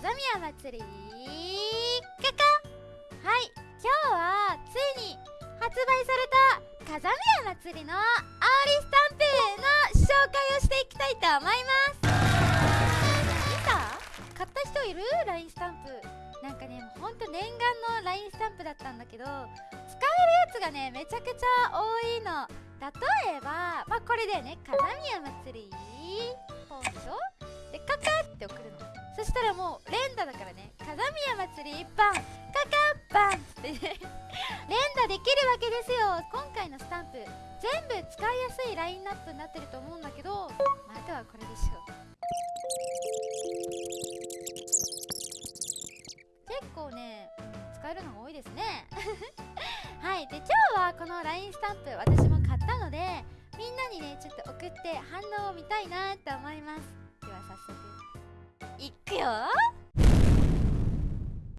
ざみや祭り。かかはい今日はついに発売された風ざみ祭り。のあおり。スタンプの紹介をしていきたいと思います見た買った人いる ?LINE スタンプなんかねほんと念願の LINE スタンプだったんだけど使えるやつがねめちゃくちゃ多いの例えばまあこれだよね風ざみ祭り。山釣り一般かかっぱんって連打できるわけですよ今回のスタンプ全部使いやすいラインナップになってると思うんだけど まとはこれでしょう。結構ね使えるのが多いですね。はいで今日はこの LINE スタンプ私も買ったのでみんなにねちょっと送って反応を見たいなと思います。では早速。いくよ。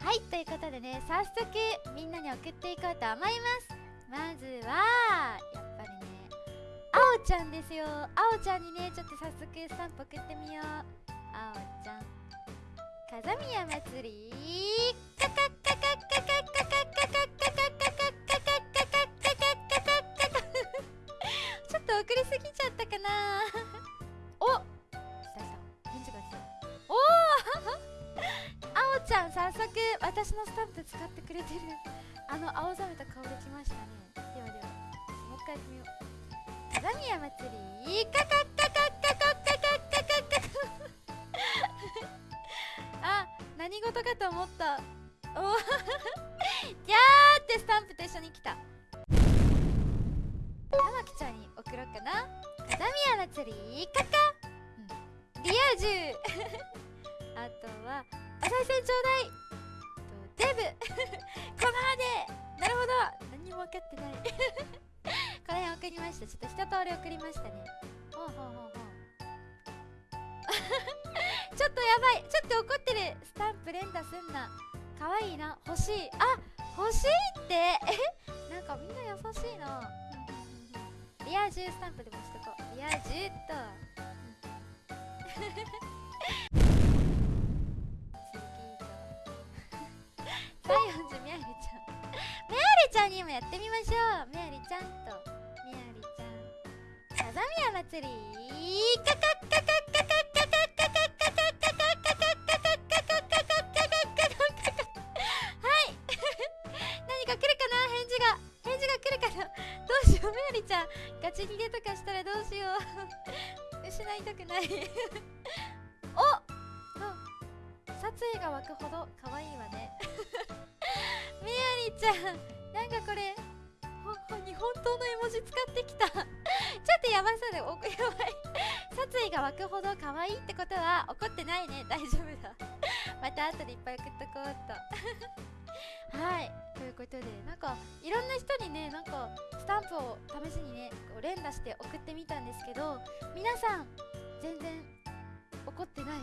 はいということでね早速みんなに送っていこうと思います。まずはやっぱりねあおちゃんですよ。あおちゃんにねちょっと早速スタンプ送ってみよう。あおちゃん風宮祭り。カカカカカカカカカカカカカちゃん早速私のスタンプ使ってくれてる。あの青ざめた顔できましたね。ではではもう一回やってみよう。鏡屋祭り。カかかかかかかかかかかあ何事かと思ったおギャーってスタンプと一緒に来た玉木ちゃんに送ろうかな鏡屋祭りかかリア充あとは「おさい銭ちょうだい!」と「デブ! 」のバまで。なるほど。何にも分かってない。この辺送りました。ちょっと一通り送りましたね。ほうほうほうほう。ちょっとやばい。ちょっと怒ってる。スタンプ連打すんな。かわいいな。欲しい。あ欲しいって。えなんかみんな優しいな。リア充スタンプでもしとこう。リア充っと。にもやってみましょう。メアリちゃん。とメアリちゃん。さざみや祭りカカッカカッカカッカカッカカッカカッカカッカカッカカッカカッカカッカカッカッカはい何か来るかな返事が返事が来るかなどうしようメアリちゃん。ガチ逃げとかしたらどうしよう失いたくないお殺意が湧くほど可愛いわねメアリちゃん。なんかこれ日本刀の絵文字使ってきた。ちょっとやばそうでおやばい。殺意が湧くほど可愛いってことは怒ってないね。大丈夫だ。また後でいっぱい送っとこうっと。はい。ということでなんかいろんな人にねなんかスタンプを試しにね連打して送ってみたんですけど皆さん全然怒ってない。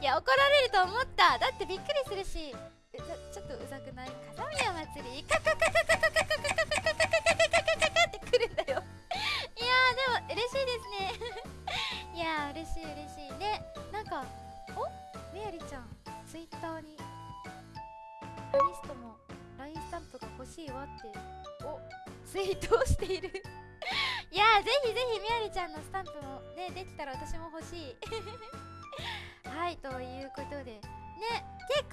いや怒られると思った。だってびっくりするしちょっとうざくない？風宮祭りカカカカカカカカカカカカカカカってくるんだよいやーでも嬉しいですねいやー嬉しい嬉しいねなんかおみやりちゃんツイッターにアニストも LINE スタンプが欲しいわっておツイートをしているいやーぜひぜひみやりちゃんのスタンプもねできたら私も欲しいはいということでね結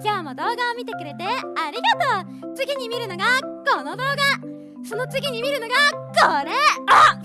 今日も動画を見てくれてありがとう。次に見るのがこの動画。その次に見るのがこれ。あ